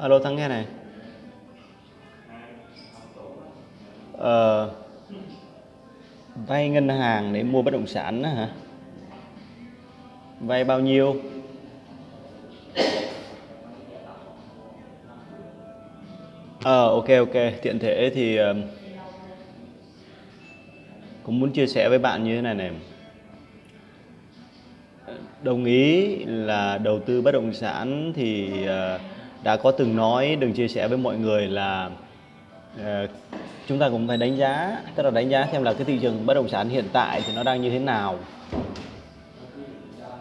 alo thắng nghe này. Ờ, vay ngân hàng để mua bất động sản đó hả? Vay bao nhiêu? Ờ ok ok. Tiện thể thì ờ, cũng muốn chia sẻ với bạn như thế này này. Đồng ý là đầu tư bất động sản thì uh, đã có từng nói đừng chia sẻ với mọi người là uh, chúng ta cũng phải đánh giá tức là đánh giá xem là cái thị trường bất động sản hiện tại thì nó đang như thế nào.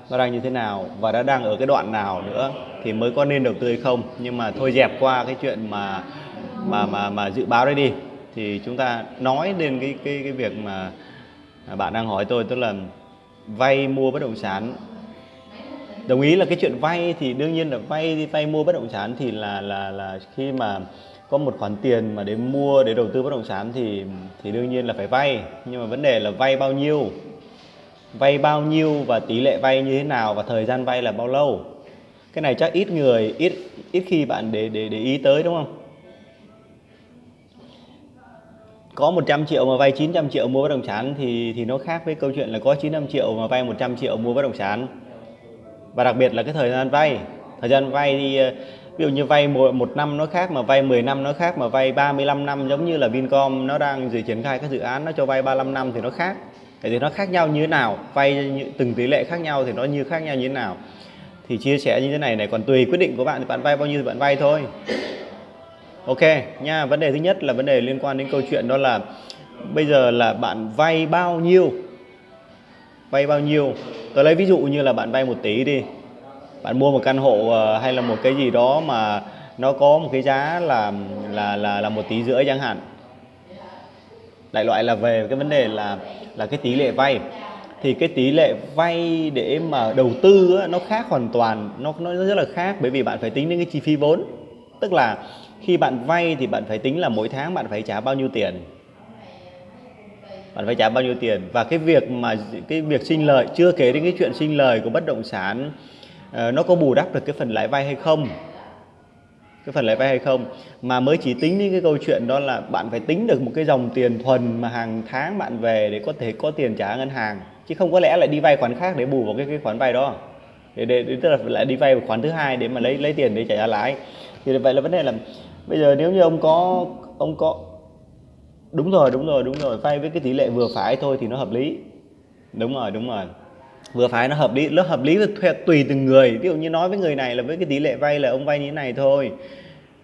Nó đang như thế nào và đã đang ở cái đoạn nào nữa thì mới có nên đầu tư hay không. Nhưng mà thôi dẹp qua cái chuyện mà mà mà mà dự báo đấy đi. Thì chúng ta nói đến cái cái cái việc mà bạn đang hỏi tôi tức là vay mua bất động sản đồng ý là cái chuyện vay thì đương nhiên là vay đi vay mua bất động sản thì là là là khi mà có một khoản tiền mà để mua, để đầu tư bất động sản thì thì đương nhiên là phải vay. Nhưng mà vấn đề là vay bao nhiêu? Vay bao nhiêu và tỷ lệ vay như thế nào và thời gian vay là bao lâu? Cái này chắc ít người, ít ít khi bạn để để để ý tới, đúng không? Có 100 triệu mà vay 900 triệu mua bất động sản thì thì nó khác với câu chuyện là có 900 triệu mà vay 100 triệu mua bất động sản và đặc biệt là cái thời gian vay. Thời gian vay thì ờ, ví dụ như vay một, một năm nó khác mà vay 10 năm nó khác mà vay 35 năm giống như là Vincom nó đang dự triển khai các dự án nó cho vay 35 năm thì nó khác. Vậy thì nó khác nhau như thế nào? Vay từng tỷ lệ khác nhau thì nó như khác nhau như thế nào? Thì chia sẻ như thế này này còn tùy quyết định của bạn thì bạn vay bao nhiêu thì bạn vay thôi. Ok nha vấn đề thứ nhất là vấn đề liên quan đến câu chuyện đó là bây giờ là bạn vay bao nhiêu? Vay bao nhiêu? Tôi lấy ví dụ như là bạn vay một tỷ đi. Bạn mua một căn hộ ờ, hay là một cái gì đó mà nó có một cái giá là là là là một tỷ rưỡi chẳng hạn. Đại loại là về cái vấn đề là là cái tỷ lệ vay. Thì cái tỷ lệ vay để mà đầu tư á, nó khác hoàn toàn nó nó rất là khác bởi vì bạn phải tính đến cái chi phí vốn. Tức là khi bạn vay thì bạn phải tính là mỗi tháng bạn phải trả bao nhiêu tiền bạn phải trả bao nhiêu tiền? Và cái việc mà cái việc sinh lời chưa kể đến cái chuyện sinh lời của bất động sản ờ, nó có bù đắp được cái phần lãi vay hay không? Cái phần lãi vay hay không? Mà mới chỉ tính đến cái câu chuyện đó là bạn phải tính được một cái dòng tiền thuần mà hàng tháng bạn về để có thể có tiền trả ngân hàng. Chứ không có lẽ lại đi vay khoản khác để bù vào cái, cái khoản vay đó. Để, để, để tức là lại đi vay khoản thứ hai để mà lấy lấy tiền để trả lãi. Thì vậy là vấn đề là bây giờ nếu như ông có ông có đúng rồi đúng rồi đúng rồi. Vay với cái tỷ lệ vừa phải thôi thì nó hợp lý. Đúng rồi đúng rồi. Vừa phải nó hợp lý nó hợp lý thuê tùy từng người. Ví dụ như nói với người này là với cái tỷ lệ vay là ông vay như thế này thôi.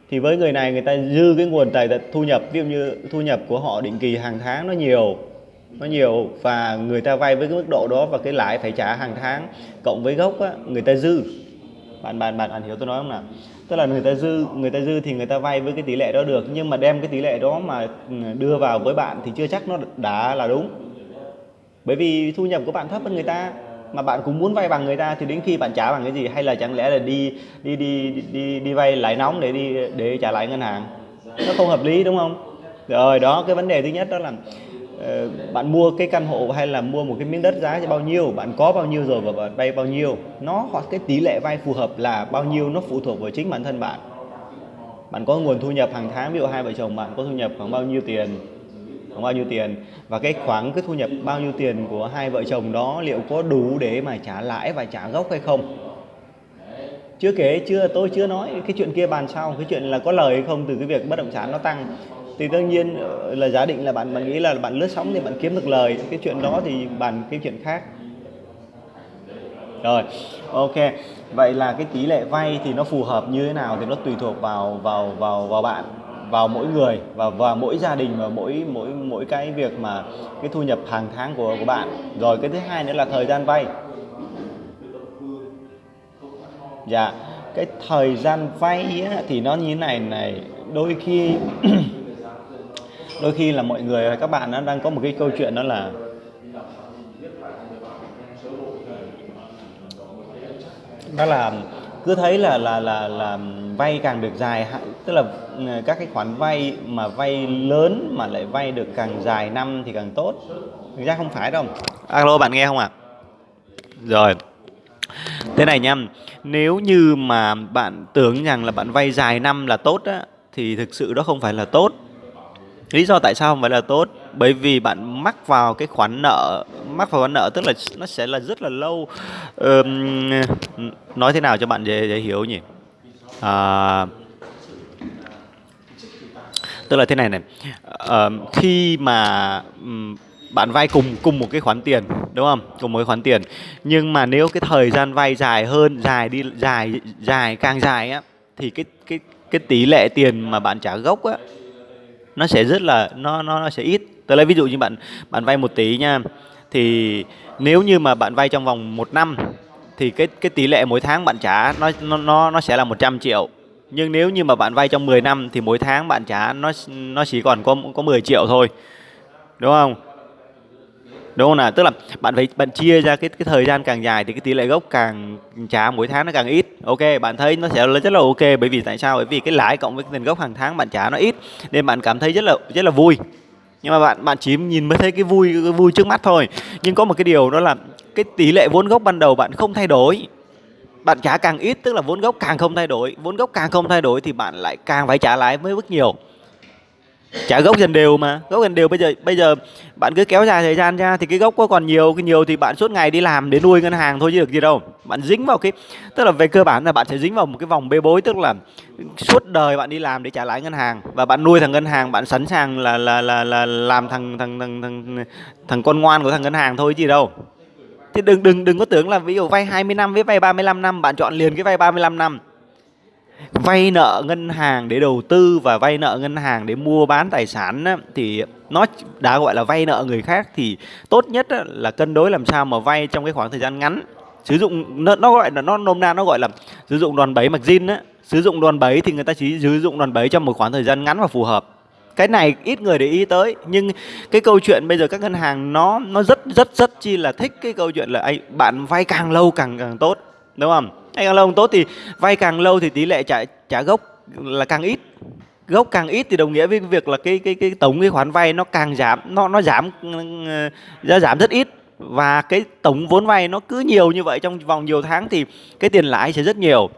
Thì với người này người ta dư cái nguồn tài thu nhập ví dụ như thu nhập của họ định kỳ hàng tháng nó nhiều nó nhiều và người ta vay với cái mức độ đó và cái lãi phải trả hàng tháng cộng với gốc á, người ta dư bạn bạn bạn bạn hiểu tôi nói không nào? Tức là người ta dư, người ta dư thì người ta vay với cái tỷ lệ đó được, nhưng mà đem cái tỷ lệ đó mà ừ, đưa vào với bạn thì chưa chắc nó đã là đúng. Bởi vì thu nhập của bạn thấp hơn người ta, mà bạn cũng muốn vay bằng người ta thì đến khi bạn trả bằng cái gì? Hay là chẳng lẽ là đi đi đi đi đi vay lãi nóng để đi, để trả lại ngân hàng? Nó không hợp lý, đúng không? Rồi, đó, cái vấn đề thứ nhất đó là Ờ, bạn mua cái căn hộ hay là mua một cái miếng đất giá bao nhiêu, bạn có bao nhiêu rồi và bạn vay bao nhiêu, nó hoặc cái tỷ lệ vay phù hợp là bao nhiêu nó phụ thuộc vào chính bản thân bạn. Bạn có nguồn thu nhập hàng tháng, ví dụ hai vợ chồng bạn có thu nhập khoảng bao nhiêu tiền, khoảng bao nhiêu tiền, và cái khoảng cái thu nhập bao nhiêu tiền của hai vợ chồng đó liệu có đủ để mà trả lãi và trả gốc hay không? Chưa kể, chưa, tôi chưa nói cái chuyện kia bàn sau, cái chuyện là có lời hay không, từ cái việc bất động sản nó tăng thì đương nhiên ờ, là giả định là bạn bạn nghĩ là bạn lướt sóng thì bạn kiếm được lời. Cái chuyện đó thì bàn cái chuyện khác. Rồi, ok. Vậy là cái tỷ lệ vay thì nó phù hợp như thế nào thì nó tùy thuộc vào vào vào vào bạn, vào mỗi người và và mỗi gia đình và mỗi mỗi mỗi cái việc mà cái thu nhập hàng tháng của của bạn. Rồi cái thứ hai nữa là thời gian vay. Dạ cái thời gian vay thì nó như thế này này. Đôi khi đôi khi là mọi người các bạn nó đang có một cái câu chuyện đó là đó là cứ thấy là là là là vay càng được dài tức là ừ, các cái khoản vay mà vay lớn mà lại vay được càng dài năm thì càng tốt. Thực ra không phải đâu. Alo, bạn nghe không ạ? À? rồi. Thế này nha nếu như mà bạn tưởng rằng là bạn vay dài năm là tốt á, thì thực sự đó không phải là tốt lý do tại sao không phải là tốt? Bởi vì bạn mắc vào cái khoản nợ mắc vào khoản nợ tức là nó sẽ là rất là lâu. Um, nói thế nào cho bạn dễ, dễ hiểu nhỉ? À, tức là thế này này. À, khi mà um, bạn vay cùng cùng một cái khoản tiền đúng không? Cùng một cái khoản tiền. Nhưng mà nếu cái thời gian vay dài hơn dài đi dài dài càng dài á thì cái cái cái tỷ lệ tiền mà bạn trả gốc á nó sẽ rất là, nó nó nó sẽ ít. Tôi lấy ví dụ như bạn bạn vay một tỷ nha. Thì nếu như mà bạn vay trong vòng một năm, thì cái cái tỷ lệ mỗi tháng bạn trả nó nó nó nó sẽ là 100 triệu. Nhưng nếu như mà bạn vay trong 10 năm, thì mỗi tháng bạn trả nó nó chỉ còn có có 10 triệu thôi. Đúng không? Đúng không nào? Tức là bạn phải, bạn chia ra cái cái thời gian càng dài thì cái tỷ lệ gốc càng trả mỗi tháng nó càng ít. Ok, bạn thấy nó sẽ rất là ok. Bởi vì tại sao? Bởi vì cái lãi cộng với tiền gốc hàng tháng bạn trả nó ít, nên bạn cảm thấy rất là rất là vui. Nhưng mà bạn bạn chỉ nhìn mới thấy cái vui cái vui trước mắt thôi. Nhưng có một cái điều đó là cái tỷ lệ vốn gốc ban đầu bạn không thay đổi. Bạn trả càng ít, tức là vốn gốc càng không thay đổi. Vốn gốc càng không thay đổi thì bạn lại càng phải trả lãi với mức nhiều trả gốc dần đều mà, gốc dần đều. Bây giờ bây giờ bạn cứ kéo dài thời gian ra thì cái gốc có còn nhiều, cái nhiều thì bạn suốt ngày đi làm để nuôi ngân hàng thôi chứ được gì đâu. Bạn dính vào cái, tức là về cơ bản là bạn sẽ dính vào một cái vòng bê bối, tức là suốt đời bạn đi làm để trả lãi ngân hàng. Và bạn nuôi thằng ngân hàng, bạn sẵn sàng là là là là làm thằng thằng thằng thằng thằng con ngoan của thằng ngân hàng thôi chứ gì đâu. Thì đừng đừng đừng có tưởng là ví dụ vay 20 năm với vay 35 năm, bạn chọn liền cái vay 35 năm vay nợ ngân hàng để đầu tư và vay nợ ngân hàng để mua bán tài sản á, thì nó đã gọi là vay nợ người khác thì tốt nhất á, là cân đối làm sao mà vay trong cái khoảng thời gian ngắn. Sử dụng nó, nó gọi là nó nôm na nó gọi là sử dụng đòn bẩy mặc zin á. Sử dụng đòn bẩy thì người ta chỉ sử dụng đòn bẩy trong một khoảng thời gian ngắn và phù hợp. Cái này ít người để ý tới nhưng cái câu chuyện bây giờ các ngân hàng nó nó rất rất rất chi là thích cái câu chuyện là anh bạn vay càng lâu càng càng tốt đúng không? Hay càng lâu càng tốt thì vay càng lâu thì tỷ lệ trả trả gốc là càng ít. Gốc càng ít thì đồng nghĩa với việc là cái cái cái tổng cái khoản vay nó càng giảm nó nó giảm ừ, giá giảm rất ít. Và cái tổng vốn vay nó cứ nhiều như vậy trong vòng nhiều tháng thì cái tiền lãi sẽ rất nhiều.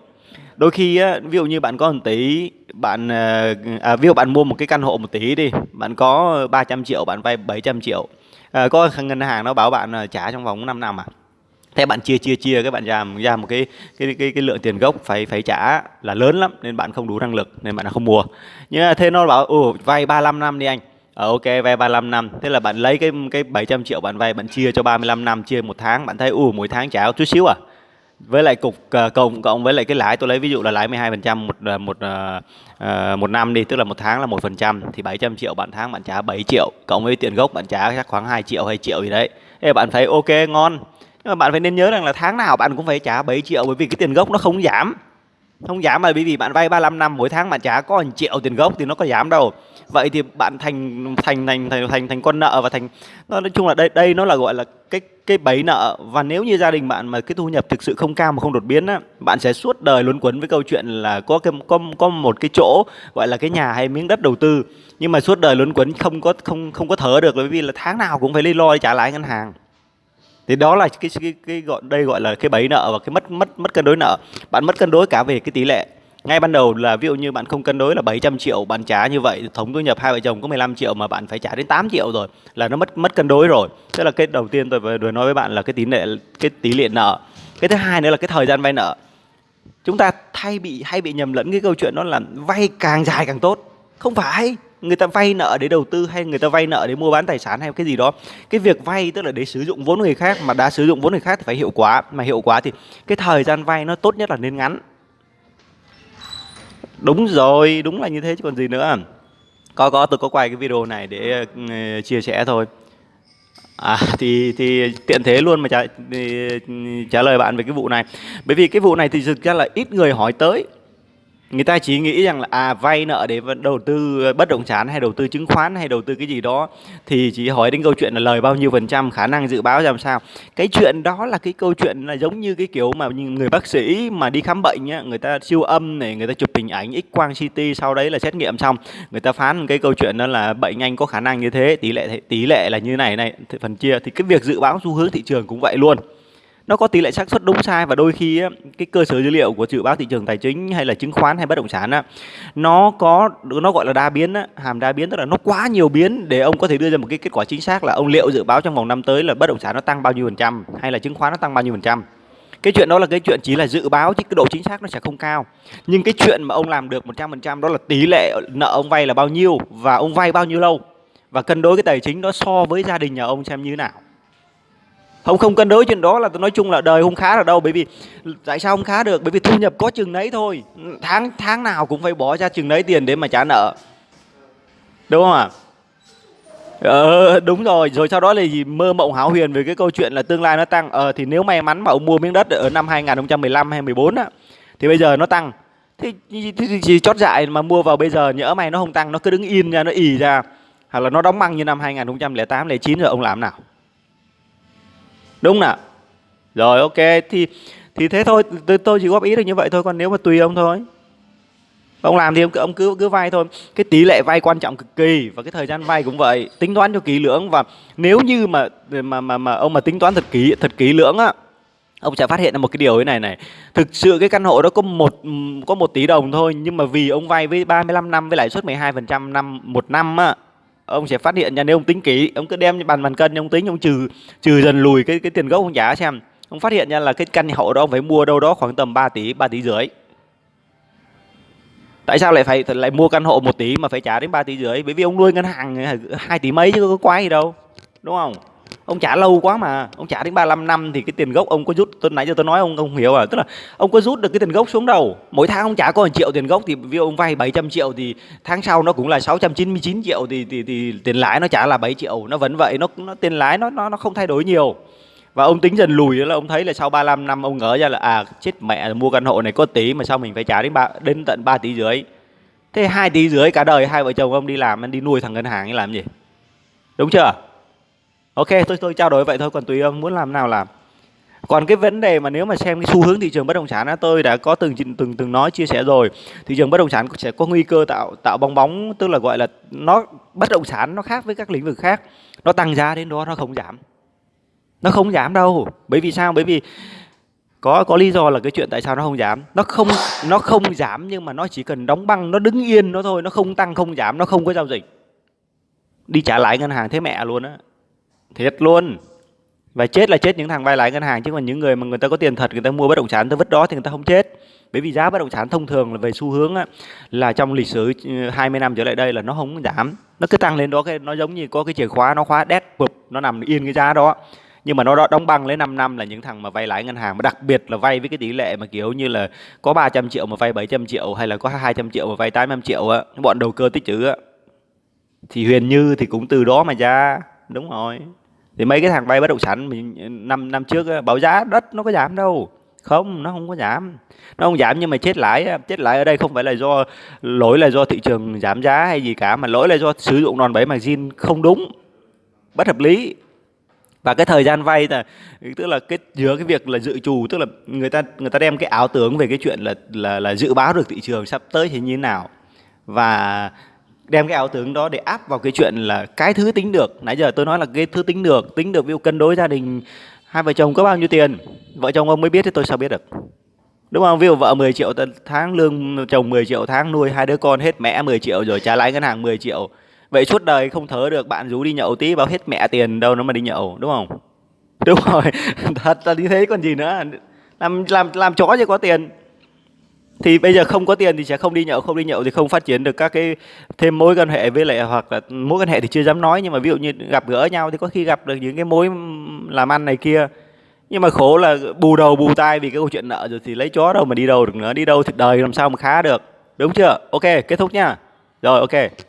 Đôi khi ví dụ như bạn có một tỷ bạn à, à ví dụ bạn mua một cái căn hộ một tỷ đi bạn có 300 triệu bạn vay 700 triệu. À, có ngân hàng nó bảo bạn ờ, trả trong vòng 5 năm à? Thế bạn chia chia chia các bạn ra ra một cái cái cái cái lượng tiền gốc phải phải trả là lớn lắm nên bạn không đủ năng lực nên bạn không mua. Nhưng mà thế nó bảo ồ vay 35 năm đi anh. Ờ, ok vay 35 năm. Thế là bạn lấy cái cái 700 triệu bạn vay bạn chia cho 35 năm chia một tháng. Bạn thấy ù mỗi tháng trả chút xíu à? Với lại cục uh, cộng cộng với lại cái lãi tôi lấy ví dụ là lãi 12 phần trăm một ờ, một uh, một năm đi tức là một tháng là một phần trăm thì 700 triệu bạn tháng bạn trả 7 triệu cộng với tiền gốc bạn trả chắc khoảng 2 triệu hay triệu gì đấy. Ê, bạn thấy ok ngon nhưng mà bạn phải nên nhớ rằng là tháng nào bạn cũng phải trả 7 triệu bởi vì cái tiền gốc nó không giảm. Không giảm mà bởi vì bạn vay 35 năm mỗi tháng bạn trả có 1 triệu tiền gốc thì nó có giảm đâu. Vậy thì bạn thành thành thành thành thành, thành con nợ và thành nó nói chung là đây đây nó là gọi là cái cái bẫy nợ. Và nếu như gia đình bạn mà cái thu nhập thực sự không cao mà không đột biến á bạn sẽ suốt đời luẩn quẩn với câu chuyện là có cái có có một cái chỗ gọi là cái nhà hay miếng đất đầu tư. Nhưng mà suốt đời luẩn quẩn không có không không có thở được bởi vì là tháng nào cũng phải đi lo để trả lãi ngân hàng thì đó là cái cái, cái gọi đây gọi là cái bẫy nợ và cái mất mất mất cân đối nợ. Bạn mất cân đối cả về cái tỷ lệ. Ngay ban đầu là ví dụ như bạn không cân đối là 700 triệu bạn trả như vậy thống thu nhập hai vợ chồng có 15 triệu mà bạn phải trả đến 8 triệu rồi là nó mất mất cân đối rồi. Tức là cái đầu tiên tôi vừa nói với bạn là cái tỷ lệ cái tỷ lệ nợ. Cái thứ hai nữa là cái thời gian vay nợ. Chúng ta thay bị hay bị nhầm lẫn cái câu chuyện đó là vay càng dài càng tốt. Không phải người ta vay nợ để đầu tư hay người ta vay nợ để mua bán tài sản hay cái gì đó. Cái việc vay tức là để sử dụng vốn người khác mà đã sử dụng vốn người khác thì phải hiệu quả. Mà hiệu quả thì cái thời gian vay nó tốt nhất là nên ngắn. Đúng rồi đúng là như thế chứ còn gì nữa. Có có tôi có quay cái video này để uh, chia sẻ thôi. À thì thì tiện thế luôn mà trả ừ, trả lời bạn về cái vụ này. Bởi vì cái vụ này thì thực ra là ít người hỏi tới người ta chỉ nghĩ rằng là à vay nợ để đầu tư ờ, bất động sản hay đầu tư chứng khoán hay đầu tư cái gì đó, thì chỉ hỏi đến câu chuyện là lời bao nhiêu phần trăm, khả năng dự báo làm sao. Cái chuyện đó là cái câu chuyện là giống như cái kiểu mà người bác sĩ mà đi khám bệnh nhá người ta siêu âm này, người ta chụp hình ảnh x quang ct sau đấy là xét nghiệm xong, người ta phán cái câu chuyện đó là bệnh anh có khả năng như thế, tỷ lệ tỷ lệ là như này này phần chia. Thì cái việc dự báo xu hướng thị trường cũng vậy luôn nó có tỷ lệ xác suất đúng sai và đôi khi á, cái cơ sở dữ liệu của dự báo thị trường tài chính hay là chứng khoán hay bất động sản á, nó có nó gọi là đa biến á, hàm đa biến tức là nó quá nhiều biến để ông có thể đưa ra một cái kết quả chính xác là ông liệu dự báo trong vòng năm tới là bất động sản nó tăng bao nhiêu phần trăm hay là chứng khoán nó tăng bao nhiêu phần trăm. Cái chuyện đó là cái chuyện chỉ là dự báo chứ cái độ chính xác nó sẽ không cao. Nhưng cái chuyện mà ông làm được 100% đó là tỷ lệ nợ ông vay là bao nhiêu và ông vay bao nhiêu lâu và cân đối cái tài chính đó so với gia đình nhà ông xem như thế nào không không cân đối chuyện đó là tôi nói chung là đời không khá ở đâu bởi vì tại sao không khá được? Bởi vì thu nhập có chừng đấy thôi. Tháng tháng nào cũng phải bỏ ra chừng đấy tiền để mà trả nợ. Đúng không ạ? Ờ, đúng rồi, rồi sau đó là gì? Mơ mộng hão huyền về cái câu chuyện là tương lai nó tăng. Ờ thì nếu may mắn mà ông mua miếng đất ở năm 2015 hay 14 á thì bây giờ nó tăng. Thì, thì, thì, thì chót dại mà mua vào bây giờ nhỡ may nó không tăng, nó cứ đứng in ra nó ì ra. Hoặc là nó đóng băng như năm 2008 09 rồi ông làm nào? Đúng nào? Rồi ok thì thì thế thôi, tôi, tôi chỉ góp ý được như vậy thôi còn nếu mà tùy ông thôi. Ông làm thì ông, ông cứ cứ vay thôi. Cái tỷ lệ vay quan trọng cực kỳ và cái thời gian vay cũng vậy. Tính toán cho kỹ lưỡng và nếu như mà mà mà, mà ông mà tính toán thật kỹ thật kỹ lưỡng á ông sẽ phát hiện ra một cái điều thế này này. Thực sự cái căn hộ đó có một có một tỷ đồng thôi nhưng mà vì ông vay với 35 năm với lãi suất 12% năm một năm á ông sẽ phát hiện ra nếu ông tính kỹ, ông cứ đem bàn bàn cân ông tính, ông trừ trừ dần lùi cái cái tiền gốc ông trả xem. Ông phát hiện ra là cái căn hộ đó ông phải mua đâu đó khoảng tầm 3 tỷ 3 tỷ rưỡi. Tại sao lại phải, lại mua căn hộ 1 tỷ mà phải trả đến 3 tỷ rưỡi? Bởi vì ông nuôi ngân hàng 2 tỷ mấy chứ có quái gì đâu, đúng không? Ông trả lâu quá mà. Ông trả đến 35 năm thì cái tiền gốc ông có rút. Tôi nãy giờ tôi nói ông không hiểu à. Tức là ông có rút được cái tiền gốc xuống đâu. Mỗi tháng ông trả có 1 triệu tiền gốc thì vì ông vay 700 triệu thì tháng sau nó cũng là 699 triệu thì, thì, thì tiền lãi nó trả là 7 triệu. Nó vẫn vậy nó nó tiền lãi nó nó nó không thay đổi nhiều. Và ông tính dần lùi là ông thấy là sau 35 năm ông ngỡ ra là à chết mẹ mua căn hộ này có tí mà sao mình phải trả đến ba đến tận 3 tỷ rưỡi. Thế hai tỷ rưỡi cả đời hai vợ chồng ông đi làm anh đi nuôi thằng ngân hàng ấy làm gì? Đúng chưa? Ok, tôi tôi trao đổi vậy thôi, còn tùy ông muốn làm nào làm. Còn cái vấn đề mà nếu mà xem cái xu hướng thị trường bất động sản á, tôi đã có từng từng từng nói, chia sẻ rồi. Thị trường bất động sản sẽ có nguy cơ tạo tạo bong bóng, tức là gọi là nó, bất động sản nó khác với các lĩnh vực khác. Nó tăng giá đến đó, nó không giảm. Nó không giảm đâu. Bởi vì sao? Bởi vì có có lý do là cái chuyện tại sao nó không giảm. Nó không nó không giảm nhưng mà nó chỉ cần đóng băng, nó đứng yên nó thôi, nó không tăng, không giảm, nó không có giao dịch. Đi trả lãi ngân hàng thế mẹ luôn á thiệt luôn. Và chết là chết những thằng vay lãi ngân hàng chứ còn những người mà người ta có tiền thật người ta mua bất động sản người ta vứt đó thì người ta không chết. Bởi vì giá bất động sản thông thường là về xu hướng á, là trong lịch sử ừ, 20 năm trở lại đây là nó không giảm. Nó cứ tăng lên đó cái nó giống như có cái chìa khóa nó khóa đét bụp nó nằm yên cái giá đó. Nhưng mà nó đóng băng lấy 5 năm là những thằng mà vay lãi ngân hàng mà đặc biệt là vay với cái tỷ lệ mà kiểu như là có 300 triệu mà vay 700 triệu hay là có 200 triệu mà vay 800 triệu á bọn đầu cơ tích trữ á thì Huyền Như thì cũng từ đó mà ra đúng rồi. Thì mấy cái thằng vay bất động sản mình năm năm trước á, báo giá đất nó có giảm đâu. Không nó không có giảm. Nó không giảm nhưng mà chết lãi chết lãi ở đây không phải là do lỗi là do thị trường giảm giá hay gì cả mà lỗi là do sử dụng đòn bẩy margin không đúng. Bất hợp lý. Và cái thời gian vay là tức là cái giữa cái việc là dự trù tức là người ta người ta đem cái ảo tưởng về cái chuyện là là là dự báo được thị trường sắp tới thì như thế nào. Và đem cái ảo tưởng đó để áp vào cái chuyện là cái thứ tính được. Nãy giờ tôi nói là cái thứ tính được tính được ví dụ cân đối gia đình, hai vợ chồng có bao nhiêu tiền, vợ chồng ông mới biết thì tôi sao biết được? Đúng không? Ví dụ vợ 10 triệu tháng, lương chồng 10 triệu tháng, nuôi hai đứa con, hết mẹ 10 triệu rồi trả lãi ngân hàng 10 triệu. Vậy suốt đời không thở được, bạn rú đi nhậu tí, bảo hết mẹ tiền, đâu nó mà đi nhậu, đúng không? Đúng rồi. Thật là như thế còn gì nữa. Làm làm làm chó chứ có tiền thì bây giờ không có tiền thì sẽ không đi nhậu, không đi nhậu thì không phát triển được các cái, thêm mối quan hệ với lại hoặc là mối quan hệ thì chưa dám nói. Nhưng mà ví dụ như gặp gỡ nhau thì có khi gặp được những cái mối làm ăn này kia. Nhưng mà khổ là bù đầu bù tai vì cái câu chuyện nợ rồi thì lấy chó đâu mà đi đâu được nữa. Đi đâu thì đời làm sao mà khá được. Đúng chưa? Ok, kết thúc nha. Rồi, ok.